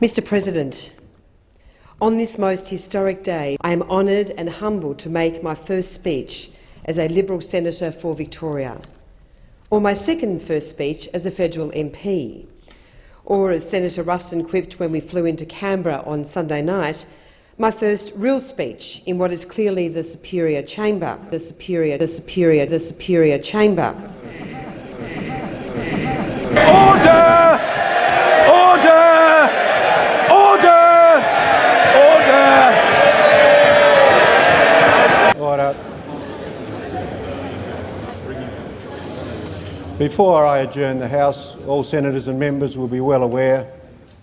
Mr President, on this most historic day, I am honoured and humbled to make my first speech as a Liberal senator for Victoria, or my second first speech as a federal MP, or as Senator Ruston quipped when we flew into Canberra on Sunday night, my first real speech in what is clearly the superior chamber, the superior, the superior, the superior chamber. Order! Order! Order! Order! Order. Before I adjourn the House, all senators and members will be well aware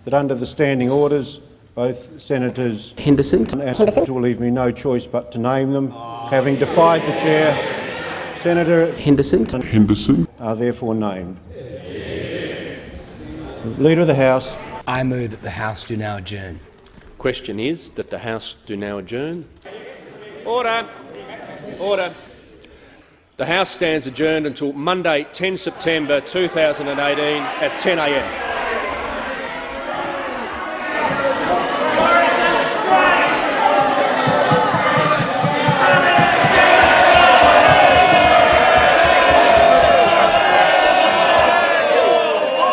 that under the standing orders, both Senators Henderson and Henderson will leave me no choice but to name them. Having defied the chair, Senator Henderson Henderson are therefore named. Leader of the House. I move that the House do now adjourn. Question is that the House do now adjourn. Order. Order. The House stands adjourned until Monday, 10 September 2018 at 10 a.m.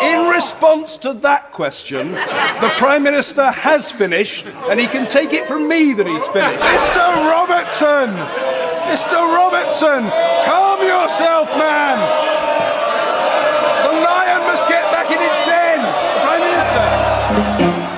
In response to that question, the Prime Minister has finished, and he can take it from me that he's finished. Mr Robertson! Mr Robertson! Calm yourself, man! The lion must get back in its den! Prime Minister!